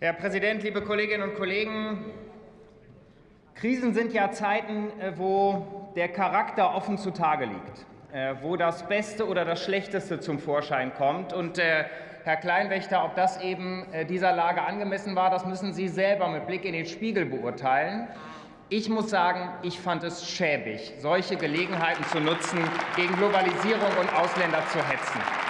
Herr Präsident, liebe Kolleginnen und Kollegen! Krisen sind ja Zeiten, äh, wo der Charakter offen zutage liegt, äh, wo das Beste oder das Schlechteste zum Vorschein kommt. Und äh, Herr Kleinwächter, ob das eben dieser Lage angemessen war, das müssen Sie selber mit Blick in den Spiegel beurteilen. Ich muss sagen, ich fand es schäbig, solche Gelegenheiten zu nutzen, gegen Globalisierung und Ausländer zu hetzen.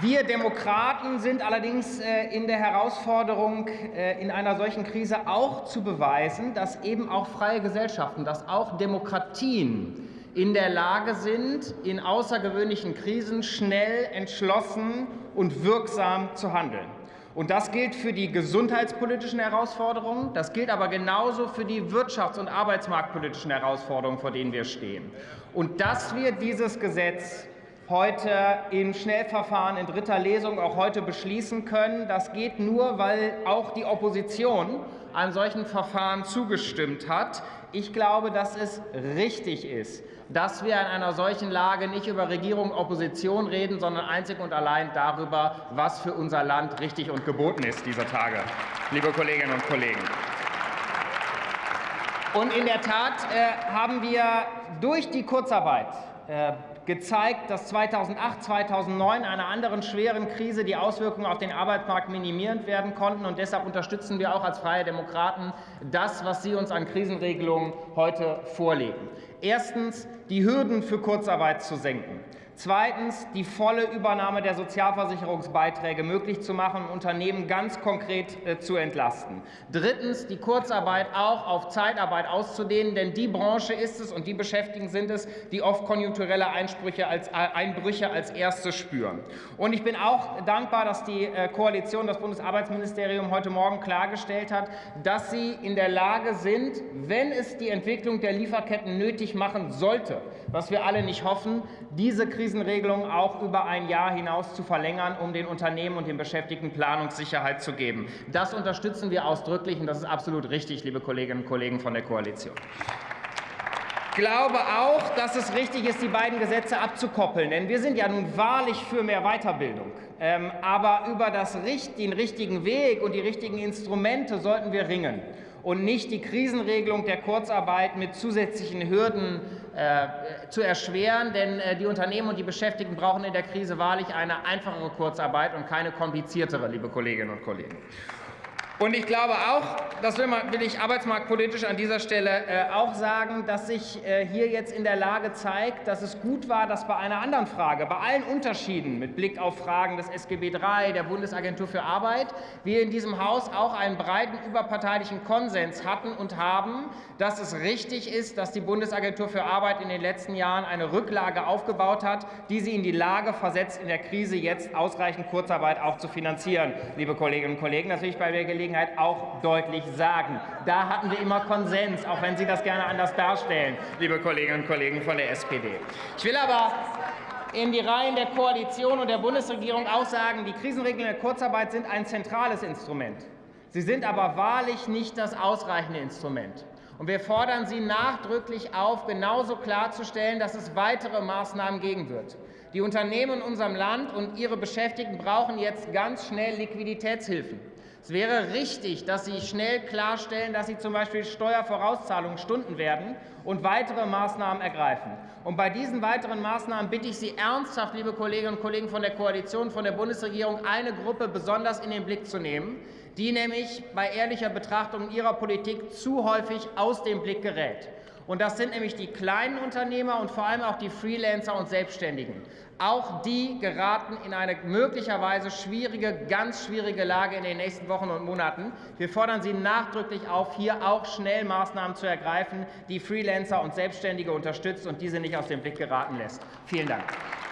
Wir Demokraten sind allerdings äh, in der Herausforderung, äh, in einer solchen Krise auch zu beweisen, dass eben auch freie Gesellschaften, dass auch Demokratien in der Lage sind, in außergewöhnlichen Krisen schnell, entschlossen und wirksam zu handeln. Und das gilt für die gesundheitspolitischen Herausforderungen, das gilt aber genauso für die wirtschafts- und arbeitsmarktpolitischen Herausforderungen, vor denen wir stehen. Und dass wir dieses Gesetz heute im Schnellverfahren in dritter Lesung auch heute beschließen können. Das geht nur, weil auch die Opposition einem solchen Verfahren zugestimmt hat. Ich glaube, dass es richtig ist, dass wir in einer solchen Lage nicht über Regierung und Opposition reden, sondern einzig und allein darüber, was für unser Land richtig und geboten ist dieser Tage, liebe Kolleginnen und Kollegen. Und in der Tat äh, haben wir durch die Kurzarbeit äh, gezeigt, dass 2008, 2009 einer anderen schweren Krise die Auswirkungen auf den Arbeitsmarkt minimiert werden konnten. Und deshalb unterstützen wir auch als Freie Demokraten das, was Sie uns an Krisenregelungen heute vorlegen. Erstens, die Hürden für Kurzarbeit zu senken. Zweitens die volle Übernahme der Sozialversicherungsbeiträge möglich zu machen und Unternehmen ganz konkret äh, zu entlasten. Drittens die Kurzarbeit auch auf Zeitarbeit auszudehnen, denn die Branche ist es und die Beschäftigten sind es, die oft konjunkturelle Einsprüche als, äh, Einbrüche als erste spüren. Und ich bin auch dankbar, dass die äh, Koalition, das Bundesarbeitsministerium heute Morgen klargestellt hat, dass sie in der Lage sind, wenn es die Entwicklung der Lieferketten nötig machen sollte, was wir alle nicht hoffen, diese Krise Krisenregelung auch über ein Jahr hinaus zu verlängern, um den Unternehmen und den Beschäftigten Planungssicherheit zu geben. Das unterstützen wir ausdrücklich, und das ist absolut richtig, liebe Kolleginnen und Kollegen von der Koalition. Ich glaube auch, dass es richtig ist, die beiden Gesetze abzukoppeln. Denn wir sind ja nun wahrlich für mehr Weiterbildung. Ähm, aber über das, den richtigen Weg und die richtigen Instrumente sollten wir ringen und nicht die Krisenregelung der Kurzarbeit mit zusätzlichen Hürden äh, zu erschweren. Denn äh, die Unternehmen und die Beschäftigten brauchen in der Krise wahrlich eine einfachere Kurzarbeit und keine kompliziertere, liebe Kolleginnen und Kollegen. Und ich glaube auch, das will, ich arbeitsmarktpolitisch an dieser Stelle äh, auch sagen, dass sich äh, hier jetzt in der Lage zeigt, dass es gut war, dass bei einer anderen Frage, bei allen Unterschieden mit Blick auf Fragen des SGB III, der Bundesagentur für Arbeit, wir in diesem Haus auch einen breiten überparteilichen Konsens hatten und haben, dass es richtig ist, dass die Bundesagentur für Arbeit in den letzten Jahren eine Rücklage aufgebaut hat, die sie in die Lage versetzt, in der Krise jetzt ausreichend Kurzarbeit auch zu finanzieren, liebe Kolleginnen und Kollegen. Das will ich bei der Gelegenheit Gelegenheit auch deutlich sagen. Da hatten wir immer Konsens, auch wenn Sie das gerne anders darstellen, liebe Kolleginnen und Kollegen von der SPD. Ich will aber in die Reihen der Koalition und der Bundesregierung auch sagen, die Krisenregeln der Kurzarbeit sind ein zentrales Instrument. Sie sind aber wahrlich nicht das ausreichende Instrument. Und wir fordern Sie nachdrücklich auf, genauso klarzustellen, dass es weitere Maßnahmen geben wird. Die Unternehmen in unserem Land und ihre Beschäftigten brauchen jetzt ganz schnell Liquiditätshilfen. Es wäre richtig, dass Sie schnell klarstellen, dass Sie zum Beispiel Steuervorauszahlungen stunden werden und weitere Maßnahmen ergreifen. Und bei diesen weiteren Maßnahmen bitte ich Sie ernsthaft, liebe Kolleginnen und Kollegen von der Koalition, von der Bundesregierung, eine Gruppe besonders in den Blick zu nehmen, die nämlich bei ehrlicher Betrachtung ihrer Politik zu häufig aus dem Blick gerät. Und das sind nämlich die kleinen Unternehmer und vor allem auch die Freelancer und Selbstständigen. Auch die geraten in eine möglicherweise schwierige, ganz schwierige Lage in den nächsten Wochen und Monaten. Wir fordern Sie nachdrücklich auf, hier auch schnell Maßnahmen zu ergreifen, die Freelancer und Selbstständige unterstützt und diese nicht aus dem Blick geraten lässt. Vielen Dank.